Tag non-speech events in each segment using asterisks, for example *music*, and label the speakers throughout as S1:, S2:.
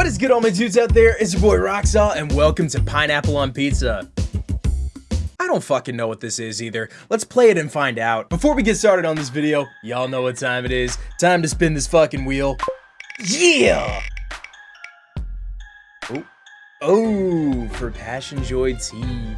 S1: What is good all my dudes out there? It's your boy Roxall and welcome to Pineapple on Pizza. I don't fucking know what this is either. Let's play it and find out. Before we get started on this video, y'all know what time it is. Time to spin this fucking wheel. Yeah! Oh, oh for Passion Joy tea.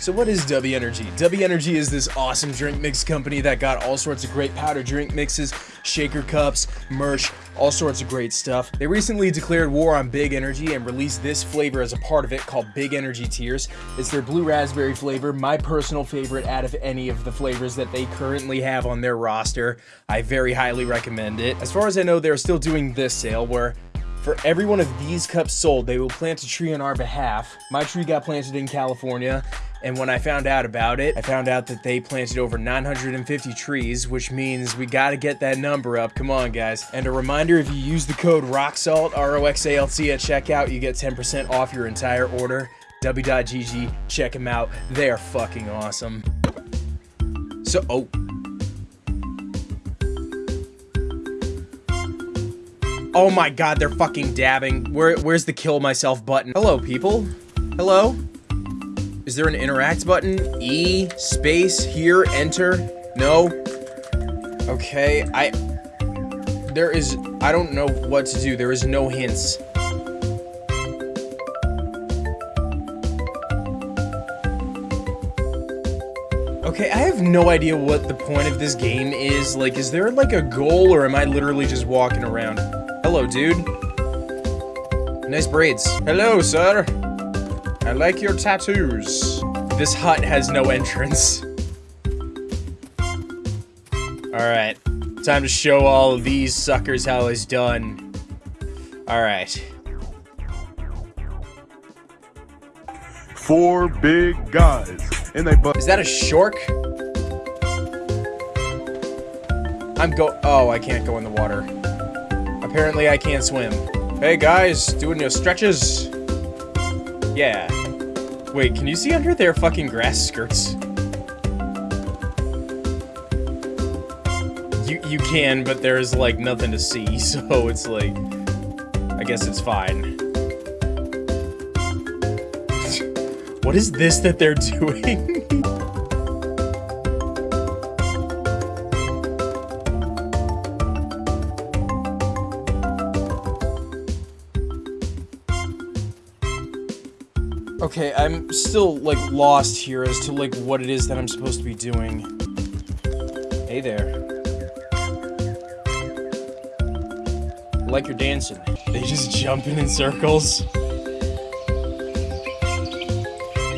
S1: So what is W Energy? W Energy is this awesome drink mix company that got all sorts of great powder drink mixes, shaker cups, merch, all sorts of great stuff. They recently declared war on Big Energy and released this flavor as a part of it called Big Energy Tears. It's their blue raspberry flavor, my personal favorite out of any of the flavors that they currently have on their roster. I very highly recommend it. As far as I know, they're still doing this sale where for every one of these cups sold, they will plant a tree on our behalf. My tree got planted in California, and when I found out about it, I found out that they planted over 950 trees, which means we gotta get that number up. Come on, guys. And a reminder, if you use the code ROXALT, R-O-X-A-L-T at checkout, you get 10% off your entire order. W.GG, check them out. They are fucking awesome. So, oh. Oh my god, they're fucking dabbing. Where, where's the kill myself button? Hello, people. Hello? Is there an interact button? E, space, here, enter? No? Okay, I... There is... I don't know what to do. There is no hints. Okay, I have no idea what the point of this game is. Like, is there, like, a goal, or am I literally just walking around? Hello, dude. Nice braids. Hello, sir. I like your tattoos. This hut has no entrance. Alright. Time to show all of these suckers how it's done. Alright.
S2: Four big guys. And they
S1: Is that a shark? I'm go- Oh, I can't go in the water. Apparently I can't swim. Hey guys, doing your stretches? Yeah. Wait, can you see under their fucking grass skirts? You, you can, but there's like nothing to see, *laughs* so it's like... I guess it's fine. *laughs* what is this that they're *laughs* doing? Okay, I'm still, like, lost here as to, like, what it is that I'm supposed to be doing. Hey there. I like your dancing. They just jumping in circles.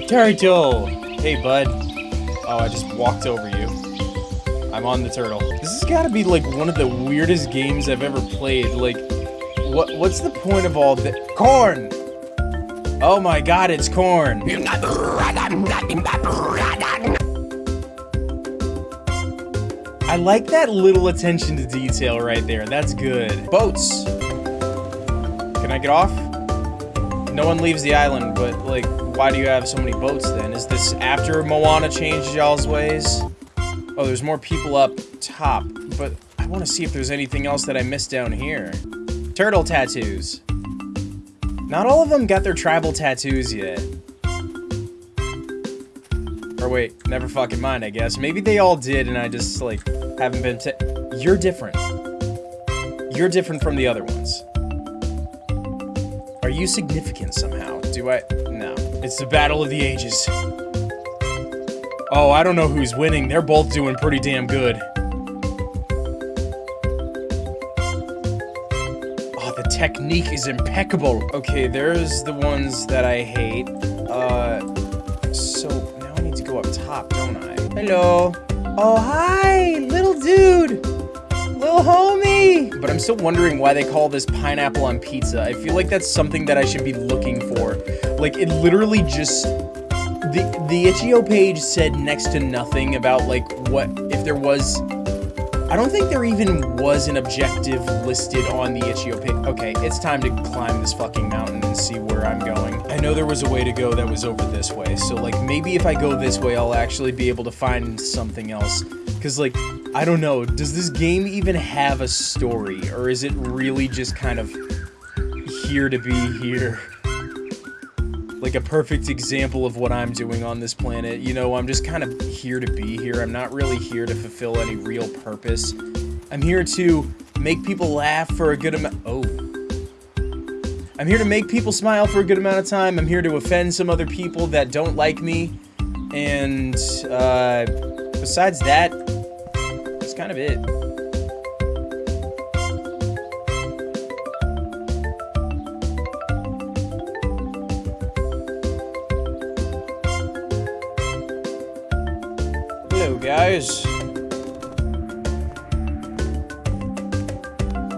S1: Turtle! Hey, bud. Oh, I just walked over you. I'm on the turtle. This has got to be, like, one of the weirdest games I've ever played. Like, what? what's the point of all this? Corn! Oh my god, it's corn. I like that little attention to detail right there. That's good. Boats. Can I get off? No one leaves the island, but, like, why do you have so many boats then? Is this after Moana changed y'all's ways? Oh, there's more people up top, but I want to see if there's anything else that I missed down here. Turtle tattoos. Not all of them got their tribal tattoos yet. Or wait, never fucking mind, I guess. Maybe they all did and I just, like, haven't been You're different. You're different from the other ones. Are you significant somehow? Do I? No. It's the battle of the ages. Oh, I don't know who's winning. They're both doing pretty damn good. Technique is impeccable. Okay, there's the ones that I hate. Uh, so now I need to go up top, don't I? Hello. Oh, hi, little dude. Little homie. But I'm still wondering why they call this pineapple on pizza. I feel like that's something that I should be looking for. Like, it literally just... The, the itch.io page said next to nothing about, like, what... If there was I don't think there even was an objective listed on the itch.io page. Okay, it's time to climb this fucking mountain and see where I'm going. I know there was a way to go that was over this way, so like maybe if I go this way, I'll actually be able to find something else. Because, like, I don't know, does this game even have a story? Or is it really just kind of here to be here? Like a perfect example of what I'm doing on this planet. You know, I'm just kind of here to be here. I'm not really here to fulfill any real purpose. I'm here to make people laugh for a good amount- oh. I'm here to make people smile for a good amount of time. I'm here to offend some other people that don't like me. And, uh, besides that, that's kind of it. Guys.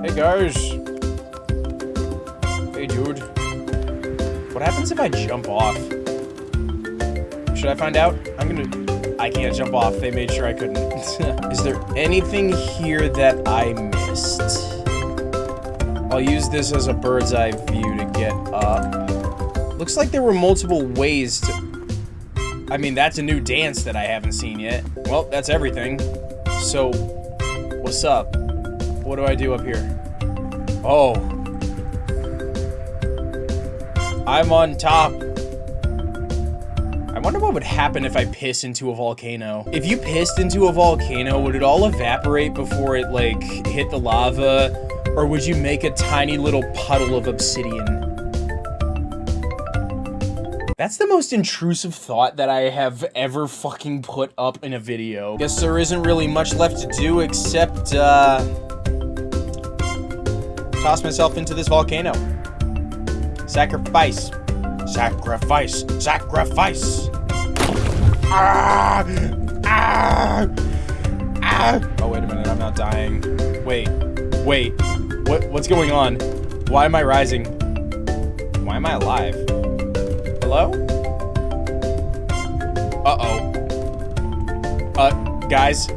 S1: Hey, guys. Hey, dude. What happens if I jump off? Should I find out? I'm gonna... I can't jump off. They made sure I couldn't. *laughs* Is there anything here that I missed? I'll use this as a bird's eye view to get up. Looks like there were multiple ways to... I mean, that's a new dance that I haven't seen yet. Well, that's everything. So, what's up? What do I do up here? Oh. I'm on top. I wonder what would happen if I piss into a volcano. If you pissed into a volcano, would it all evaporate before it, like, hit the lava? Or would you make a tiny little puddle of obsidian? That's the most intrusive thought that I have ever fucking put up in a video. Guess there isn't really much left to do except, uh... Toss myself into this volcano. Sacrifice. Sacrifice. Sacrifice. Ah! Ah! Ah! Oh, wait a minute. I'm not dying. Wait. Wait. What? What's going on? Why am I rising? Why am I alive? Hello? Uh-oh. Uh, guys.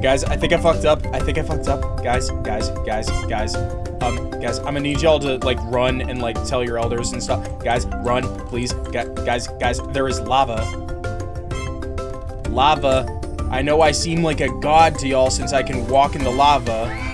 S1: Guys, I think I fucked up. I think I fucked up. Guys, guys, guys, guys. Um, guys, I'm gonna need y'all to, like, run and, like, tell your elders and stuff. Guys, run, please. Gu guys, guys, there is lava. Lava. I know I seem like a god to y'all since I can walk in the lava.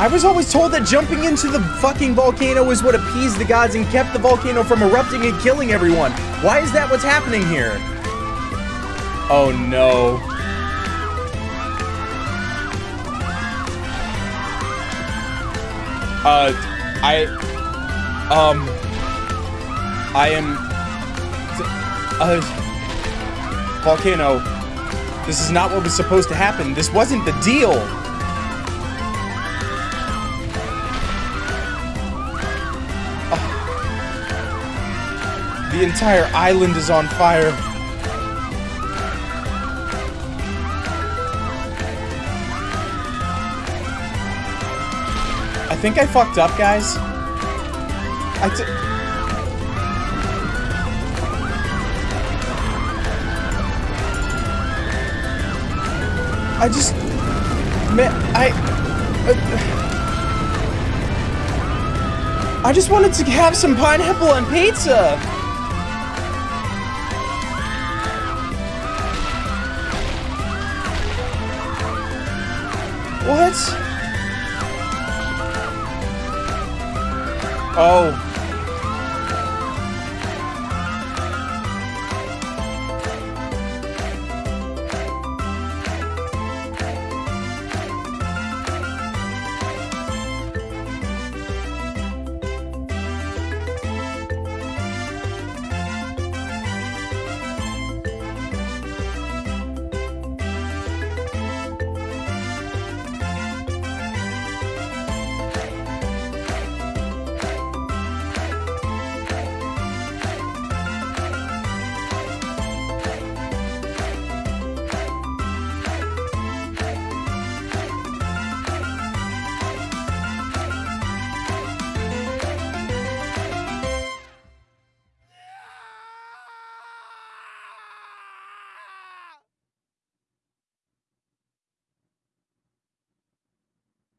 S1: I was always told that jumping into the fucking volcano was what appeased the gods and kept the volcano from erupting and killing everyone. Why is that what's happening here? Oh no. Uh, I, um, I am, uh, volcano. This is not what was supposed to happen. This wasn't the deal. The entire island is on fire. I think I fucked up, guys. I I just... Man, I... Uh, I just wanted to have some pineapple on pizza! What? Oh.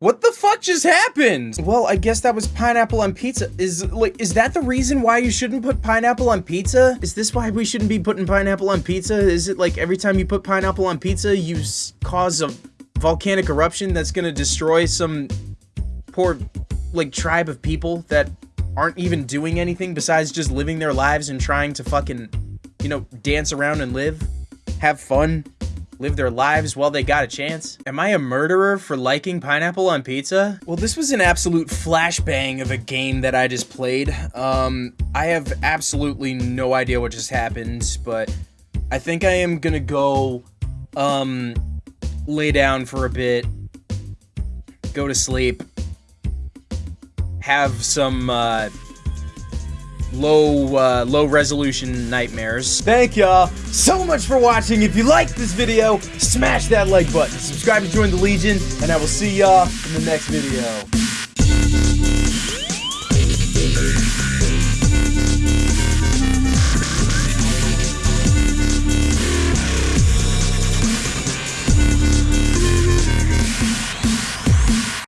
S1: What the fuck just happened? Well, I guess that was pineapple on pizza. Is like is that the reason why you shouldn't put pineapple on pizza? Is this why we shouldn't be putting pineapple on pizza? Is it like every time you put pineapple on pizza, you cause a volcanic eruption that's gonna destroy some poor like tribe of people that aren't even doing anything besides just living their lives and trying to fucking, you know, dance around and live, have fun, live their lives while they got a chance? Am I a murderer for liking pineapple on pizza? Well, this was an absolute flashbang of a game that I just played. Um, I have absolutely no idea what just happened, but I think I am gonna go, um, lay down for a bit, go to sleep, have some, uh, low uh, low resolution nightmares. Thank y'all so much for watching. If you liked this video, smash that like button, subscribe to join the Legion, and I will see y'all in the next video.